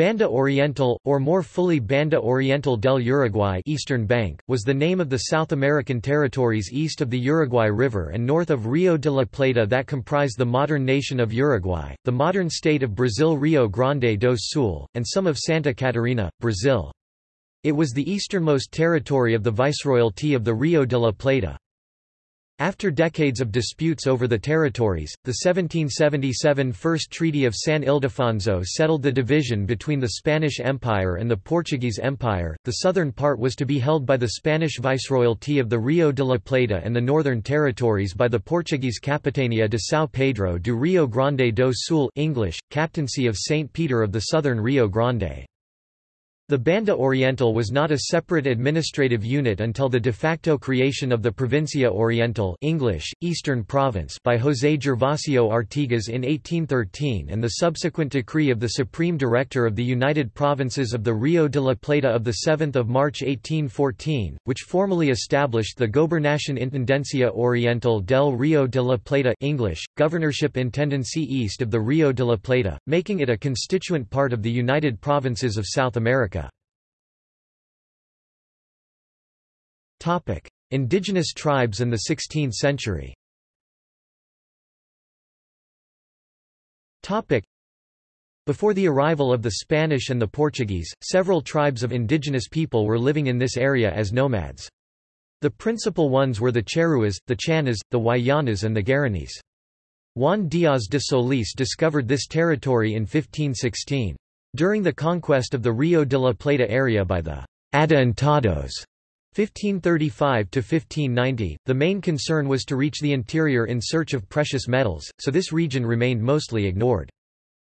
Banda Oriental, or more fully Banda Oriental del Uruguay Eastern Bank, was the name of the South American territories east of the Uruguay River and north of Rio de la Plata that comprise the modern nation of Uruguay, the modern state of Brazil Rio Grande do Sul, and some of Santa Catarina, Brazil. It was the easternmost territory of the Viceroyalty of the Rio de la Plata. After decades of disputes over the territories, the 1777 First Treaty of San Ildefonso settled the division between the Spanish Empire and the Portuguese Empire. The southern part was to be held by the Spanish Viceroyalty of the Rio de la Plata and the northern territories by the Portuguese Capitania de São Pedro do Rio Grande do Sul English, Captaincy of St. Peter of the Southern Rio Grande. The Banda Oriental was not a separate administrative unit until the de facto creation of the Provincia Oriental English, Eastern Province by José Gervasio Artigas in 1813 and the subsequent decree of the Supreme Director of the United Provinces of the Rio de la Plata of 7 March 1814, which formally established the Gobernación Intendencia Oriental del Rio de la Plata English, Governorship Intendancy East of the Rio de la Plata, making it a constituent part of the United Provinces of South America. Topic: Indigenous tribes in the 16th century. Topic: Before the arrival of the Spanish and the Portuguese, several tribes of indigenous people were living in this area as nomads. The principal ones were the Charrúas, the Chanas, the Guayanas and the Guaranis. Juan Díaz de Solís discovered this territory in 1516. During the conquest of the Rio de la Plata area by the Adelantados 1535–1590, the main concern was to reach the interior in search of precious metals, so this region remained mostly ignored.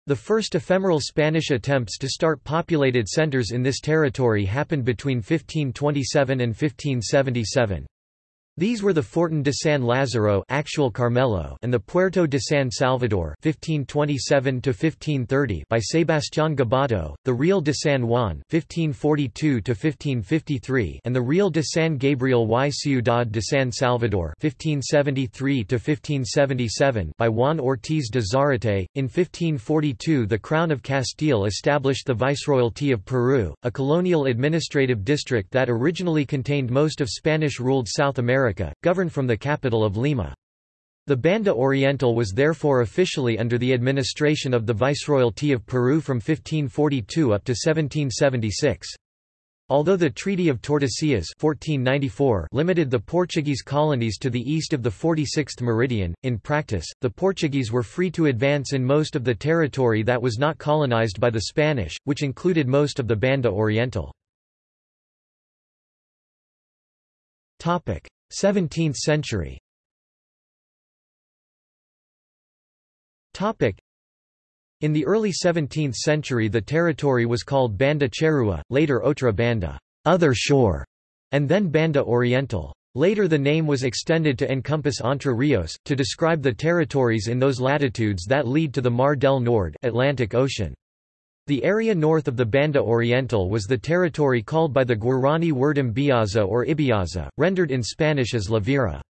The first ephemeral Spanish attempts to start populated centers in this territory happened between 1527 and 1577. These were the Fortin de San Lázaro actual Carmelo and the Puerto de San Salvador 1527 by Sebastián Gaboto, the Real de San Juan 1542 and the Real de San Gabriel y Ciudad de San Salvador 1573 by Juan Ortiz de Zárate. In 1542 the Crown of Castile established the Viceroyalty of Peru, a colonial administrative district that originally contained most of Spanish-ruled South America America, governed from the capital of Lima. The Banda Oriental was therefore officially under the administration of the Viceroyalty of Peru from 1542 up to 1776. Although the Treaty of Tordesillas 1494 limited the Portuguese colonies to the east of the 46th meridian, in practice, the Portuguese were free to advance in most of the territory that was not colonized by the Spanish, which included most of the Banda Oriental. 17th century in the early 17th century the territory was called Banda Charrúa, later Otra Banda other shore", and then Banda Oriental. Later the name was extended to encompass Entre Rios, to describe the territories in those latitudes that lead to the Mar del Nord Atlantic Ocean. The area north of the Banda Oriental was the territory called by the Guarani word Imbiaza or Ibiaza, rendered in Spanish as La Vira.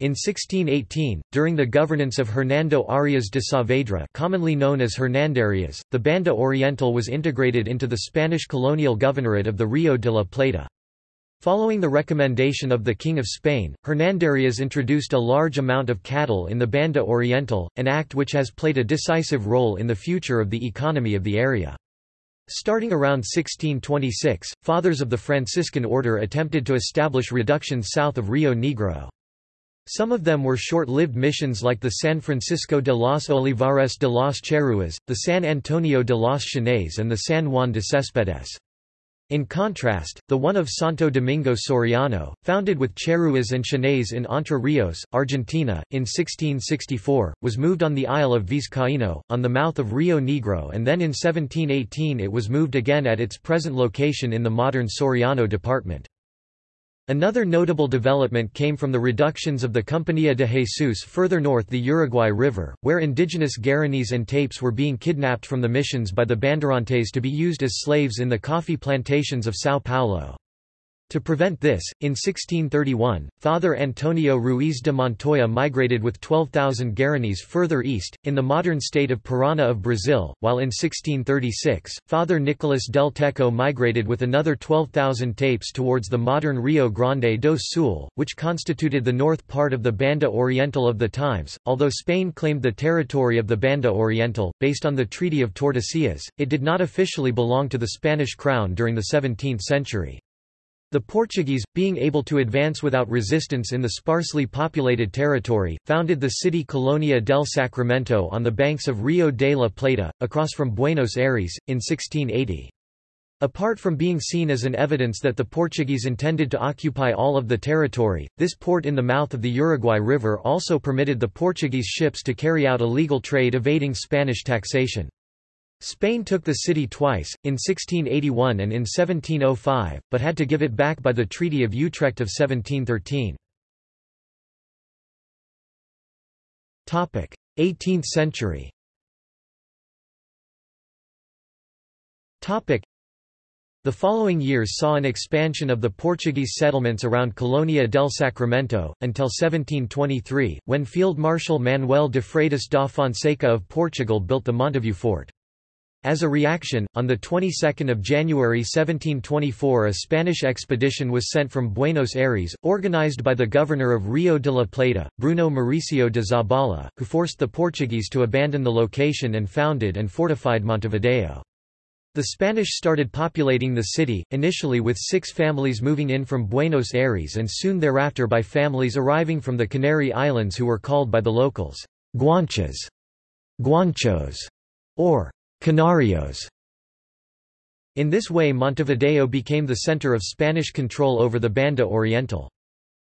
In 1618, during the governance of Hernando Arias de Saavedra commonly known as Hernandarias, the Banda Oriental was integrated into the Spanish colonial governorate of the Rio de la Plata. Following the recommendation of the King of Spain, Hernandarias introduced a large amount of cattle in the Banda Oriental, an act which has played a decisive role in the future of the economy of the area. Starting around 1626, fathers of the Franciscan order attempted to establish reductions south of Rio Negro. Some of them were short-lived missions like the San Francisco de los Olivares de los Charrúas, the San Antonio de los Chanes and the San Juan de Céspedes. In contrast, the one of Santo Domingo Soriano, founded with Charrúas and Chanes in Entre Rios, Argentina, in 1664, was moved on the Isle of Vizcaíno, on the mouth of Rio Negro and then in 1718 it was moved again at its present location in the modern Soriano department. Another notable development came from the reductions of the Compañía de Jesus further north the Uruguay River, where indigenous Guaranis and Tapes were being kidnapped from the missions by the Bandeirantes to be used as slaves in the coffee plantations of São Paulo. To prevent this, in 1631, Father Antonio Ruiz de Montoya migrated with 12,000 Guaranis further east, in the modern state of Parana of Brazil, while in 1636, Father Nicolas del Techo migrated with another 12,000 tapes towards the modern Rio Grande do Sul, which constituted the north part of the Banda Oriental of the times. Although Spain claimed the territory of the Banda Oriental, based on the Treaty of Tordesillas, it did not officially belong to the Spanish crown during the 17th century. The Portuguese, being able to advance without resistance in the sparsely populated territory, founded the city Colonia del Sacramento on the banks of Rio de la Plata, across from Buenos Aires, in 1680. Apart from being seen as an evidence that the Portuguese intended to occupy all of the territory, this port in the mouth of the Uruguay River also permitted the Portuguese ships to carry out illegal trade evading Spanish taxation. Spain took the city twice, in 1681 and in 1705, but had to give it back by the Treaty of Utrecht of 1713. 18th century the following years saw an expansion of the Portuguese settlements around Colonia del Sacramento, until 1723, when Field Marshal Manuel de Freitas da Fonseca of Portugal built the Montevideo fort. As a reaction, on the 22nd of January 1724 a Spanish expedition was sent from Buenos Aires, organized by the governor of Rio de la Plata, Bruno Mauricio de Zabala, who forced the Portuguese to abandon the location and founded and fortified Montevideo. The Spanish started populating the city, initially with six families moving in from Buenos Aires and soon thereafter by families arriving from the Canary Islands who were called by the locals, Guanches, Guanchos, or Canarios. In this way Montevideo became the center of Spanish control over the Banda Oriental.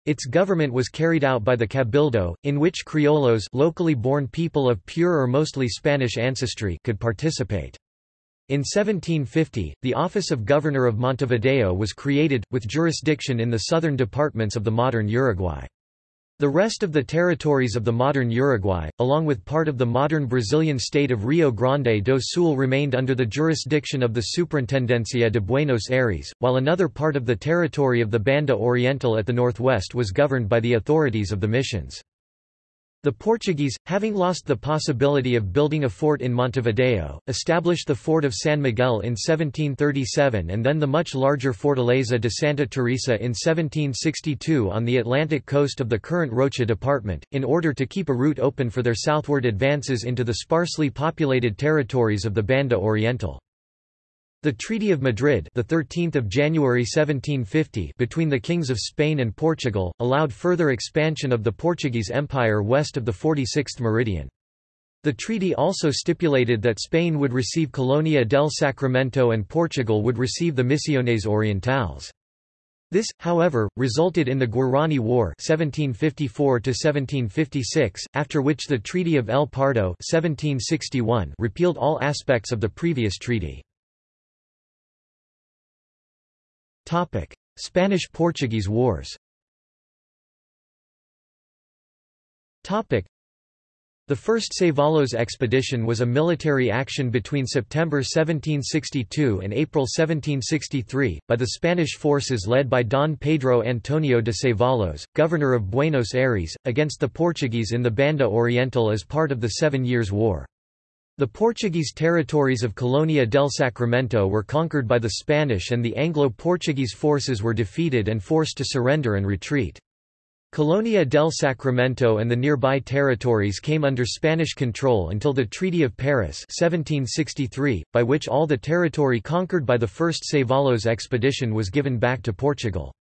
Its government was carried out by the Cabildo, in which criollos locally born people of pure or mostly Spanish ancestry could participate. In 1750, the office of Governor of Montevideo was created, with jurisdiction in the southern departments of the modern Uruguay. The rest of the territories of the modern Uruguay, along with part of the modern Brazilian state of Rio Grande do Sul remained under the jurisdiction of the Superintendencia de Buenos Aires, while another part of the territory of the Banda Oriental at the northwest was governed by the authorities of the missions. The Portuguese, having lost the possibility of building a fort in Montevideo, established the fort of San Miguel in 1737 and then the much larger Fortaleza de Santa Teresa in 1762 on the Atlantic coast of the current Rocha department, in order to keep a route open for their southward advances into the sparsely populated territories of the Banda Oriental. The Treaty of Madrid, the 13th of January 1750, between the kings of Spain and Portugal, allowed further expansion of the Portuguese Empire west of the 46th meridian. The treaty also stipulated that Spain would receive Colonia del Sacramento and Portugal would receive the Misiones Orientales. This, however, resulted in the Guarani War 1754 after which the Treaty of El Pardo 1761 repealed all aspects of the previous treaty. Spanish–Portuguese Wars. The first Cevallos expedition was a military action between September 1762 and April 1763, by the Spanish forces led by Don Pedro Antonio de Cevallos, governor of Buenos Aires, against the Portuguese in the Banda Oriental as part of the Seven Years' War. The Portuguese territories of Colonia del Sacramento were conquered by the Spanish and the Anglo-Portuguese forces were defeated and forced to surrender and retreat. Colonia del Sacramento and the nearby territories came under Spanish control until the Treaty of Paris 1763, by which all the territory conquered by the first Cevallos expedition was given back to Portugal.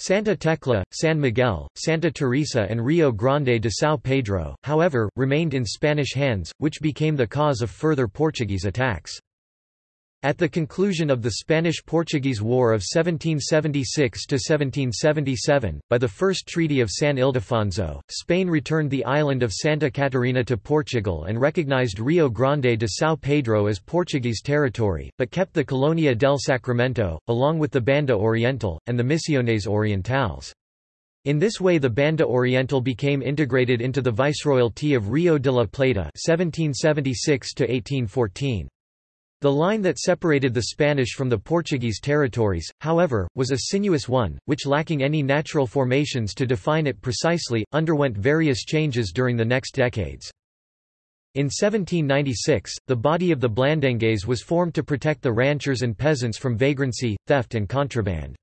Santa Tecla, San Miguel, Santa Teresa and Rio Grande de São Pedro, however, remained in Spanish hands, which became the cause of further Portuguese attacks. At the conclusion of the Spanish–Portuguese War of 1776–1777, by the First Treaty of San Ildefonso, Spain returned the island of Santa Catarina to Portugal and recognized Rio Grande de São Pedro as Portuguese territory, but kept the Colonia del Sacramento, along with the Banda Oriental, and the Misiones Orientales. In this way the Banda Oriental became integrated into the Viceroyalty of Rio de la Plata 1776 -1814. The line that separated the Spanish from the Portuguese territories, however, was a sinuous one, which lacking any natural formations to define it precisely, underwent various changes during the next decades. In 1796, the body of the Blandengues was formed to protect the ranchers and peasants from vagrancy, theft and contraband.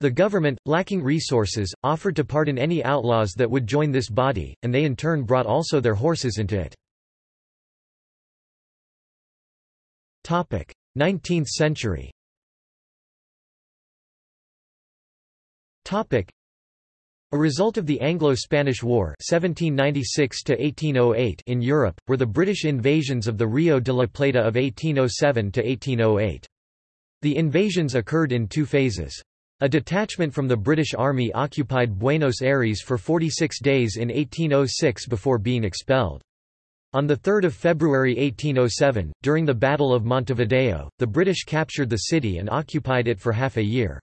The government, lacking resources, offered to pardon any outlaws that would join this body, and they in turn brought also their horses into it. 19th century a result of the Anglo-Spanish War 1796 in Europe, were the British invasions of the Rio de la Plata of 1807–1808. The invasions occurred in two phases. A detachment from the British Army occupied Buenos Aires for 46 days in 1806 before being expelled. On 3 February 1807, during the Battle of Montevideo, the British captured the city and occupied it for half a year.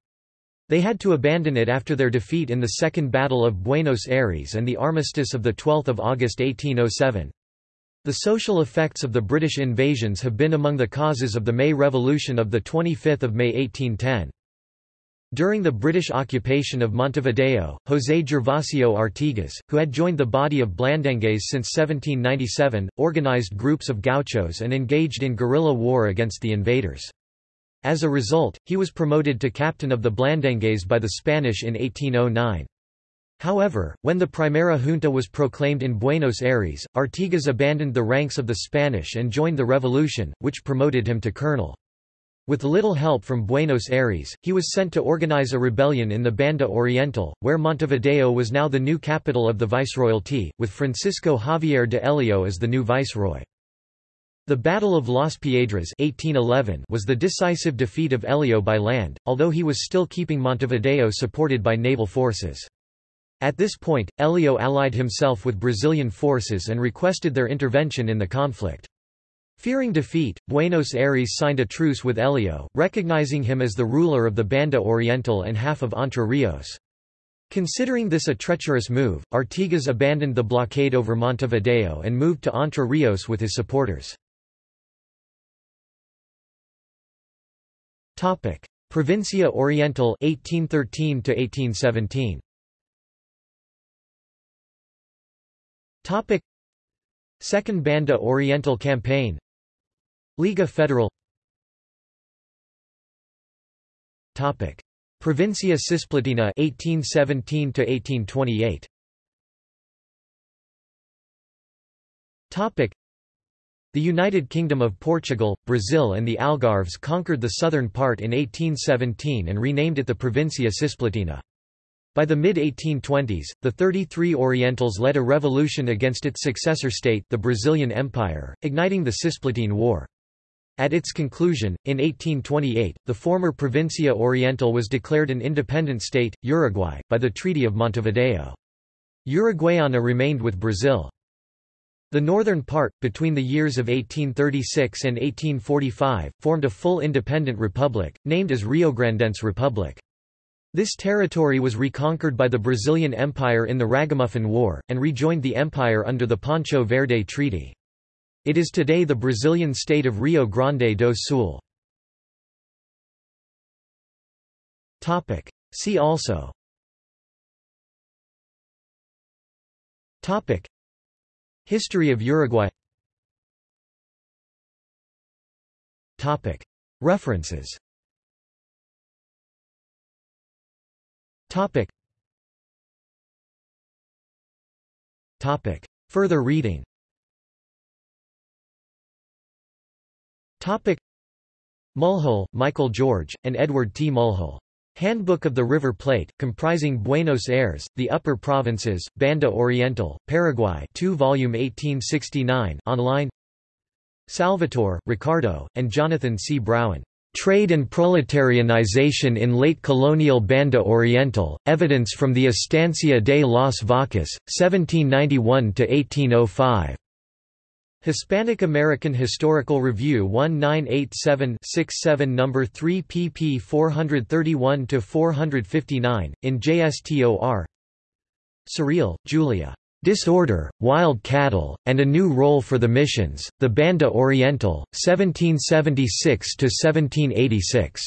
They had to abandon it after their defeat in the Second Battle of Buenos Aires and the armistice of 12 August 1807. The social effects of the British invasions have been among the causes of the May Revolution of 25 May 1810. During the British occupation of Montevideo, José Gervasio Artigas, who had joined the body of Blandengues since 1797, organized groups of gauchos and engaged in guerrilla war against the invaders. As a result, he was promoted to captain of the Blandengues by the Spanish in 1809. However, when the Primera Junta was proclaimed in Buenos Aires, Artigas abandoned the ranks of the Spanish and joined the revolution, which promoted him to colonel. With little help from Buenos Aires, he was sent to organize a rebellion in the Banda Oriental, where Montevideo was now the new capital of the viceroyalty, with Francisco Javier de Elio as the new viceroy. The Battle of Las Piedras 1811 was the decisive defeat of Elio by land, although he was still keeping Montevideo supported by naval forces. At this point, Elio allied himself with Brazilian forces and requested their intervention in the conflict. Fearing defeat, Buenos Aires signed a truce with Elio, recognizing him as the ruler of the Banda Oriental and half of Entre Rios. Considering this a treacherous move, Artigas abandoned the blockade over Montevideo and moved to Entre Rios with his supporters. Provincia Oriental 1813 1817. Second Banda Oriental Campaign Liga Federal Topic Provincia Cisplatina 1817 to 1828 Topic The United Kingdom of Portugal, Brazil and the Algarves conquered the southern part in 1817 and renamed it the Provincia Cisplatina. By the mid-1820s, the 33 Orientals led a revolution against its successor state the Brazilian Empire, igniting the Cisplatine War. At its conclusion, in 1828, the former Provincia Oriental was declared an independent state, Uruguay, by the Treaty of Montevideo. Uruguayana remained with Brazil. The northern part, between the years of 1836 and 1845, formed a full independent republic, named as Riograndense Republic. This territory was reconquered by the Brazilian Empire in the Ragamuffin War, and rejoined the empire under the Ponche Verde Treaty. It is today the Brazilian state of Rio Grande do Sul. See also. Topic. History of Uruguay. Topic. References. Topic. Topic. Further reading Topic Mulhall, Michael George, and Edward T. Mulhall. Handbook of the River Plate, comprising Buenos Aires, the Upper Provinces, Banda Oriental, Paraguay 2 volume 1869 online Salvatore, Ricardo, and Jonathan C. Brown. Trade and Proletarianization in Late Colonial Banda Oriental, Evidence from the Estancia de las Vacas, 1791–1805. Hispanic American Historical Review 1987-67 No. 3 pp 431–459, in JSTOR Sarreal, Julia. Disorder, Wild Cattle, and a New Role for the Missions, The Banda Oriental, 1776–1786.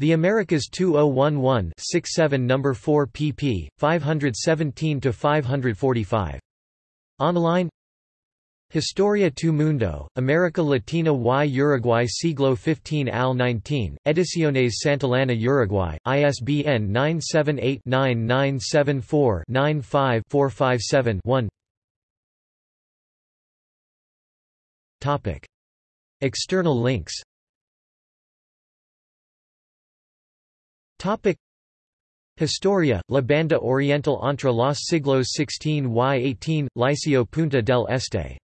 The Americas 2011-67 No. 4 pp. 517–545. Online Historia tu Mundo, America Latina y Uruguay siglo XV al 19, Ediciones Santillana Uruguay, ISBN 978-9974-95-457-1 External links. Historia, La Banda Oriental entre los siglos XVI y XVIII, Liceo Punta del Este